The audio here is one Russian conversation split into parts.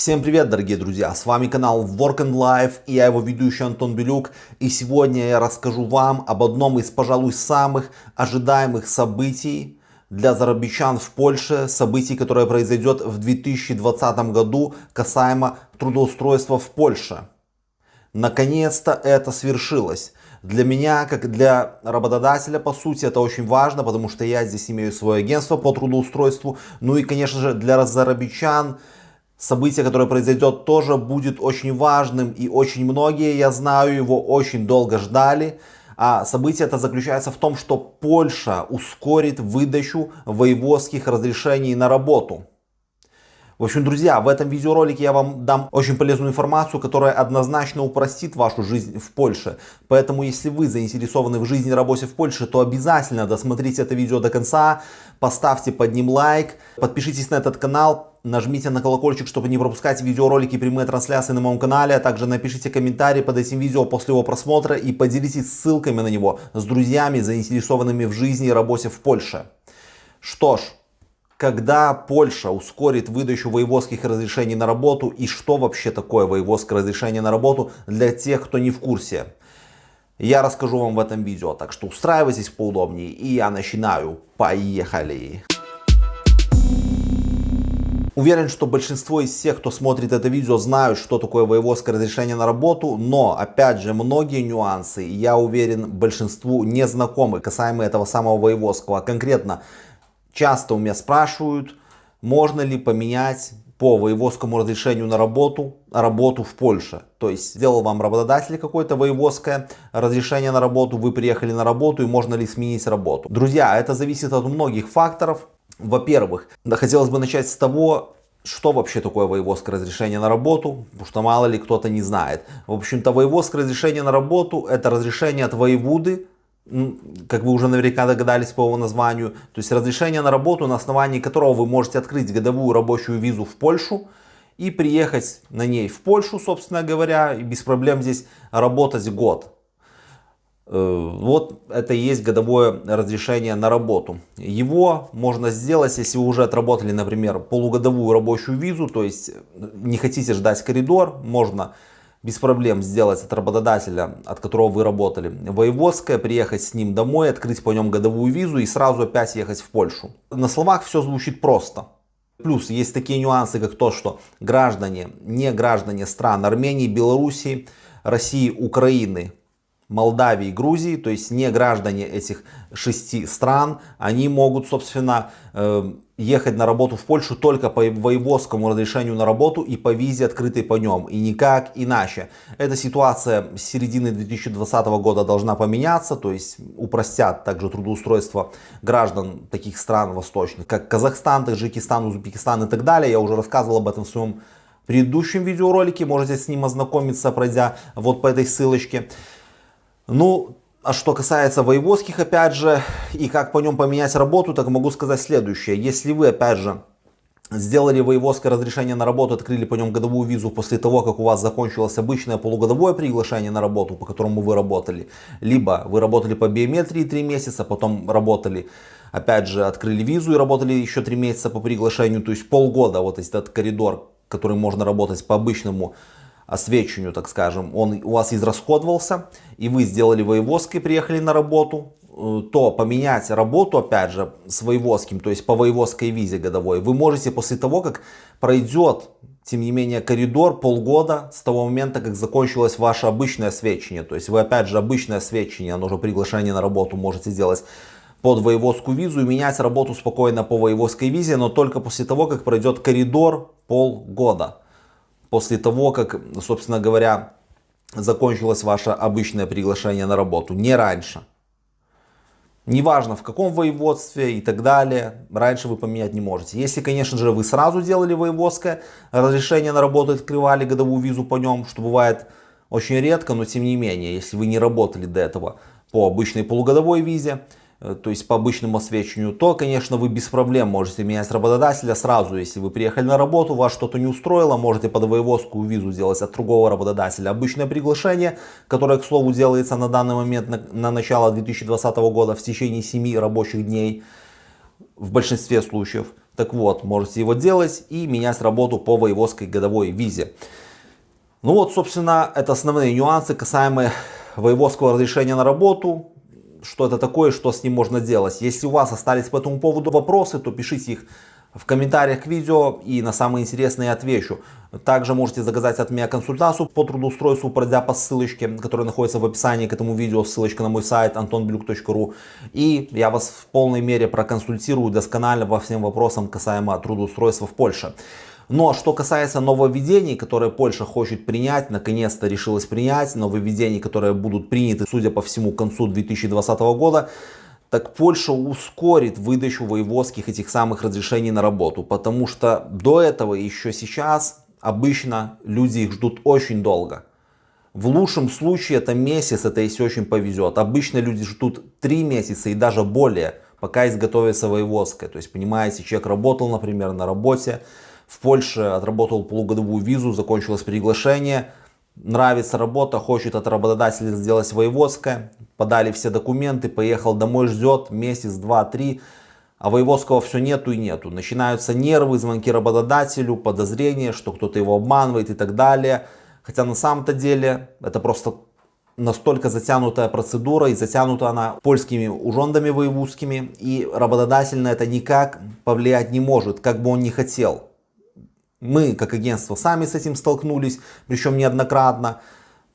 Всем привет, дорогие друзья! С вами канал Work and Life и я его ведущий Антон Белюк. И сегодня я расскажу вам об одном из, пожалуй, самых ожидаемых событий для зарабичан в Польше. Событий, которое произойдет в 2020 году касаемо трудоустройства в Польше. Наконец-то это свершилось. Для меня, как для работодателя, по сути, это очень важно, потому что я здесь имею свое агентство по трудоустройству. Ну и, конечно же, для зарабичан событие, которое произойдет, тоже будет очень важным. И очень многие, я знаю, его очень долго ждали. А событие это заключается в том, что Польша ускорит выдачу воеводских разрешений на работу. В общем, друзья, в этом видеоролике я вам дам очень полезную информацию, которая однозначно упростит вашу жизнь в Польше. Поэтому, если вы заинтересованы в жизни и работе в Польше, то обязательно досмотрите это видео до конца, поставьте под ним лайк, подпишитесь на этот канал, нажмите на колокольчик, чтобы не пропускать видеоролики и прямые трансляции на моем канале, а также напишите комментарий под этим видео после его просмотра и поделитесь ссылками на него с друзьями, заинтересованными в жизни и работе в Польше. Что ж, когда Польша ускорит выдачу воеводских разрешений на работу и что вообще такое воеводское разрешение на работу для тех, кто не в курсе. Я расскажу вам в этом видео, так что устраивайтесь поудобнее и я начинаю. Поехали! Уверен, что большинство из всех, кто смотрит это видео, знают, что такое воеводское разрешение на работу, но, опять же, многие нюансы, я уверен, большинству не знакомы касаемо этого самого воеводского. Конкретно, Часто у меня спрашивают, можно ли поменять по воеводскому разрешению на работу, работу в Польше. То есть сделал вам работодатель какое-то воеводское разрешение на работу, вы приехали на работу и можно ли сменить работу. Друзья, это зависит от многих факторов. Во-первых, хотелось бы начать с того, что вообще такое воеводское разрешение на работу, потому что мало ли кто-то не знает. В общем-то, воеводское разрешение на работу это разрешение от воеводы как вы уже наверняка догадались по его названию, то есть разрешение на работу, на основании которого вы можете открыть годовую рабочую визу в Польшу и приехать на ней в Польшу, собственно говоря, и без проблем здесь работать год. Э, вот это и есть годовое разрешение на работу. Его можно сделать, если вы уже отработали, например, полугодовую рабочую визу, то есть не хотите ждать коридор, можно без проблем сделать от работодателя, от которого вы работали, воеводское, приехать с ним домой, открыть по нем годовую визу и сразу опять ехать в Польшу. На словах все звучит просто. Плюс есть такие нюансы, как то, что граждане, не граждане стран Армении, Белоруссии, России, Украины, Молдавии, Грузии, то есть не граждане этих шести стран, они могут, собственно, э, ехать на работу в Польшу только по воеводскому разрешению на работу и по визе, открытой по нем, и никак иначе. Эта ситуация с середины 2020 года должна поменяться, то есть упростят также трудоустройство граждан таких стран восточных, как Казахстан, Таджикистан, Узбекистан и так далее. Я уже рассказывал об этом в своем предыдущем видеоролике, можете с ним ознакомиться, пройдя вот по этой ссылочке. Ну, а что касается воеводских, опять же, и как по нем поменять работу, так могу сказать следующее. Если вы, опять же, сделали воеводское разрешение на работу, открыли по нем годовую визу после того, как у вас закончилось обычное полугодовое приглашение на работу, по которому вы работали, либо вы работали по биометрии 3 месяца, потом работали, опять же, открыли визу и работали еще 3 месяца по приглашению, то есть полгода, вот этот коридор, который можно работать по обычному освещению, так скажем, он у вас израсходовался, и вы сделали воеводский, приехали на работу, э, то поменять работу, опять же, с воеводским, то есть по воеводской визе годовой, вы можете после того, как пройдет, тем не менее, коридор полгода с того момента, как закончилось ваше обычное освещение. То есть вы, опять же, обычное освещение, оно же приглашение на работу можете сделать под воеводскую визу и менять работу спокойно по воеводской визе, но только после того, как пройдет коридор полгода после того, как, собственно говоря, закончилось ваше обычное приглашение на работу, не раньше. Неважно в каком воеводстве и так далее, раньше вы поменять не можете. Если, конечно же, вы сразу делали воеводское разрешение на работу, открывали годовую визу по нем, что бывает очень редко, но тем не менее, если вы не работали до этого по обычной полугодовой визе, то есть по обычному освещению, то, конечно, вы без проблем можете менять работодателя сразу. Если вы приехали на работу, вас что-то не устроило, можете под воеводскую визу сделать от другого работодателя обычное приглашение, которое, к слову, делается на данный момент на, на начало 2020 года в течение 7 рабочих дней в большинстве случаев. Так вот, можете его делать и менять работу по воеводской годовой визе. Ну вот, собственно, это основные нюансы касаемые воеводского разрешения на работу. Что это такое, что с ним можно делать. Если у вас остались по этому поводу вопросы, то пишите их в комментариях к видео и на самые интересные отвечу. Также можете заказать от меня консультацию по трудоустройству, пройдя по ссылочке, которая находится в описании к этому видео, ссылочка на мой сайт antonblюк.ru. И я вас в полной мере проконсультирую досконально по всем вопросам касаемо трудоустройства в Польше. Но что касается нововведений, которые Польша хочет принять, наконец-то решилась принять, нововведений, которые будут приняты, судя по всему, к концу 2020 года, так Польша ускорит выдачу воеводских этих самых разрешений на работу. Потому что до этого еще сейчас обычно люди их ждут очень долго. В лучшем случае это месяц, это если очень повезет. Обычно люди ждут 3 месяца и даже более, пока изготовится воеводская. То есть, понимаете, человек работал, например, на работе, в Польше отработал полугодовую визу, закончилось приглашение, нравится работа, хочет от работодателя сделать воеводское, подали все документы, поехал домой, ждет месяц, два, три, а воеводского все нету и нету. Начинаются нервы, звонки работодателю, подозрения, что кто-то его обманывает и так далее. Хотя на самом-то деле это просто настолько затянутая процедура и затянута она польскими ужондами воевудскими и работодатель на это никак повлиять не может, как бы он ни хотел. Мы, как агентство, сами с этим столкнулись, причем неоднократно.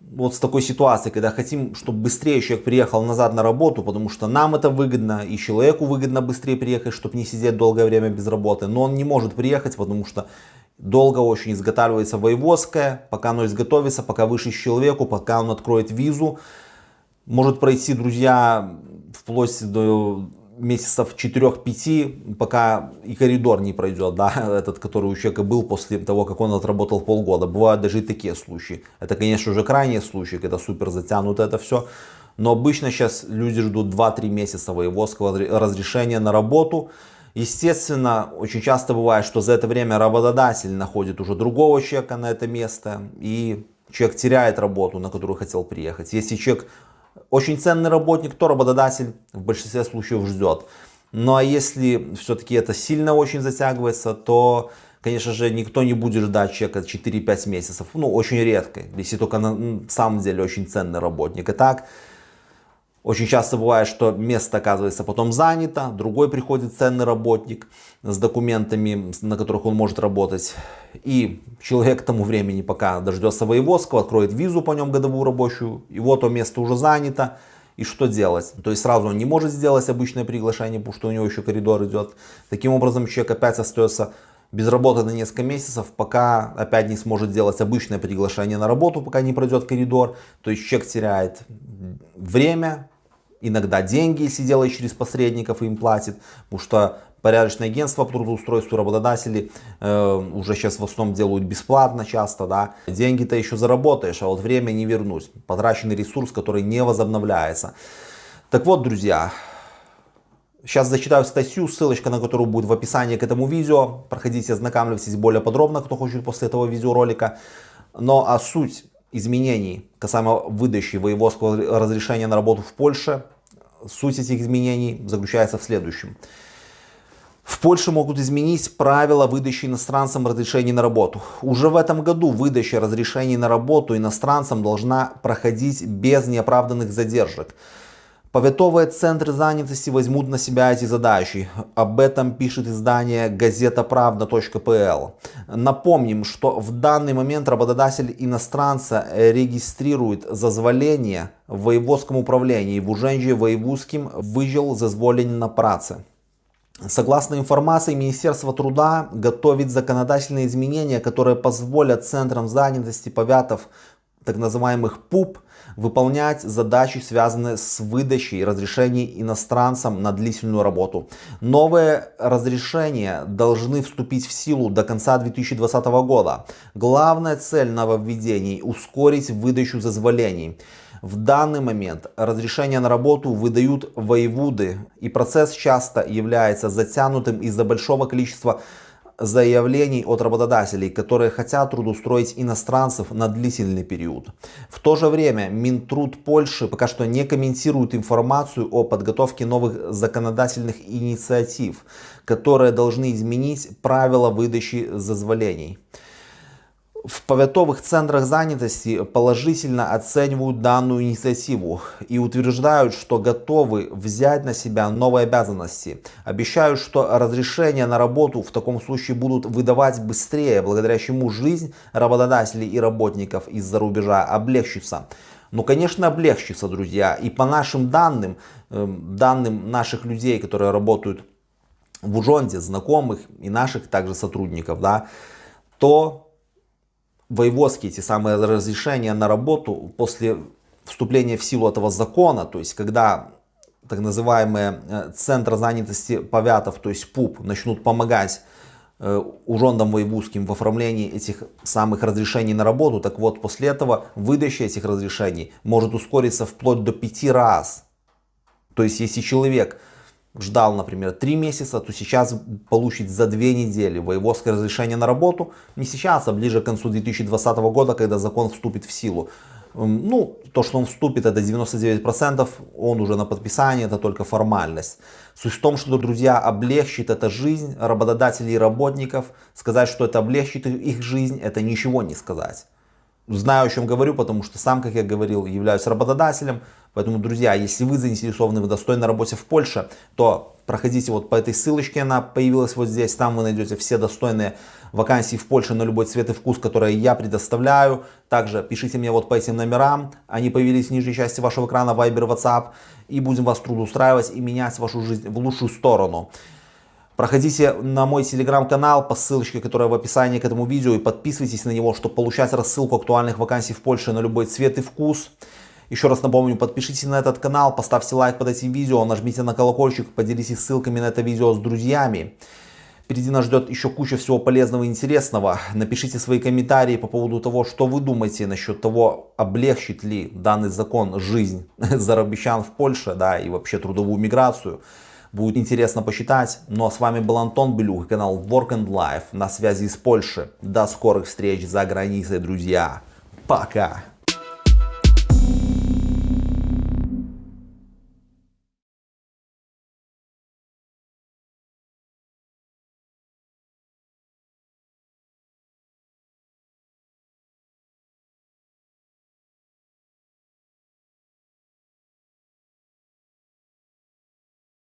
Вот с такой ситуацией, когда хотим, чтобы быстрее человек приехал назад на работу, потому что нам это выгодно, и человеку выгодно быстрее приехать, чтобы не сидеть долгое время без работы. Но он не может приехать, потому что долго очень изготавливается воеводская, пока оно изготовится, пока выше человеку, пока он откроет визу. Может пройти, друзья, вплоть до месяцев 4-5, пока и коридор не пройдет, да, этот, который у человека был после того, как он отработал полгода. Бывают даже и такие случаи. Это, конечно, уже крайние случаи, когда супер затянуто это все. Но обычно сейчас люди ждут 2-3 месяца воеводского разрешения на работу. Естественно, очень часто бывает, что за это время работодатель находит уже другого человека на это место. И человек теряет работу, на которую хотел приехать. Если человек очень ценный работник, то работодатель в большинстве случаев ждет. Ну а если все-таки это сильно очень затягивается, то, конечно же, никто не будет ждать человека 4-5 месяцев. Ну, очень редко, если только на самом деле очень ценный работник. И так, очень часто бывает, что место оказывается потом занято, другой приходит ценный работник с документами, на которых он может работать. И человек к тому времени, пока дождется воеводского, откроет визу по нем годовую рабочую, и вот то место уже занято. И что делать? То есть сразу он не может сделать обычное приглашение, потому что у него еще коридор идет. Таким образом человек опять остается без работы на несколько месяцев, пока опять не сможет сделать обычное приглашение на работу, пока не пройдет коридор. То есть человек теряет время, иногда деньги, если делает через посредников им платит, потому что порядочное агентство по трудоустройству работодатели э, уже сейчас в основном делают бесплатно часто, да, деньги-то еще заработаешь, а вот время не вернусь, потраченный ресурс, который не возобновляется. Так вот, друзья, Сейчас зачитаю статью, ссылочка на которую будет в описании к этому видео. Проходите, ознакомьтесь более подробно, кто хочет после этого видеоролика. Но а суть изменений касаемо выдачи воеводского разрешения на работу в Польше Суть этих изменений заключается в следующем. В Польше могут изменить правила выдачи иностранцам разрешений на работу. Уже в этом году выдача разрешений на работу иностранцам должна проходить без неоправданных задержек. Поветовые центры занятости возьмут на себя эти задачи. Об этом пишет издание газетаправда.пл. Напомним, что в данный момент работодатель иностранца регистрирует зазволение в воеводском управлении в Уженже воеводским выжил зазволение на праце. Согласно информации, Министерство труда готовит законодательные изменения, которые позволят центрам занятости повятов, так называемых ПУП, выполнять задачи, связанные с выдачей разрешений иностранцам на длительную работу. Новые разрешения должны вступить в силу до конца 2020 года. Главная цель нововведений – ускорить выдачу зазволений. В данный момент разрешение на работу выдают воеводы, и процесс часто является затянутым из-за большого количества заявлений от работодателей, которые хотят трудоустроить иностранцев на длительный период. В то же время Минтруд Польши пока что не комментирует информацию о подготовке новых законодательных инициатив, которые должны изменить правила выдачи зазволений в поветовых центрах занятости положительно оценивают данную инициативу и утверждают, что готовы взять на себя новые обязанности. Обещают, что разрешения на работу в таком случае будут выдавать быстрее, благодаря чему жизнь работодателей и работников из-за рубежа облегчится. Ну, конечно, облегчится, друзья. И по нашим данным, эм, данным наших людей, которые работают в Ужонде, знакомых и наших также сотрудников, да, то воеводские эти самые разрешения на работу после вступления в силу этого закона, то есть когда так называемые э, центры занятости повятов, то есть ПУП, начнут помогать э, ужондам воевузским в оформлении этих самых разрешений на работу, так вот после этого выдача этих разрешений может ускориться вплоть до пяти раз. То есть если человек ждал, например, 3 месяца, то сейчас получит за 2 недели воеводское разрешение на работу. Не сейчас, а ближе к концу 2020 года, когда закон вступит в силу. Ну, то, что он вступит, это 99%, он уже на подписании, это только формальность. Суть в том, что, друзья, облегчит это жизнь работодателей и работников. Сказать, что это облегчит их жизнь, это ничего не сказать. Знаю, о чем говорю, потому что сам, как я говорил, являюсь работодателем. Поэтому, друзья, если вы заинтересованы в достойной работе в Польше, то проходите вот по этой ссылочке, она появилась вот здесь. Там вы найдете все достойные вакансии в Польше на любой цвет и вкус, которые я предоставляю. Также пишите мне вот по этим номерам, они появились в нижней части вашего экрана, Viber, WhatsApp. И будем вас трудоустраивать и менять вашу жизнь в лучшую сторону. Проходите на мой телеграм-канал по ссылочке, которая в описании к этому видео и подписывайтесь на него, чтобы получать рассылку актуальных вакансий в Польше на любой цвет и вкус. Еще раз напомню, подпишитесь на этот канал, поставьте лайк под этим видео, нажмите на колокольчик, поделитесь ссылками на это видео с друзьями. Впереди нас ждет еще куча всего полезного и интересного. Напишите свои комментарии по поводу того, что вы думаете насчет того, облегчит ли данный закон жизнь зарабищан в Польше, да, и вообще трудовую миграцию. Будет интересно посчитать. Ну а с вами был Антон Белюк, канал Work and Life на связи из Польши. До скорых встреч за границей, друзья. Пока!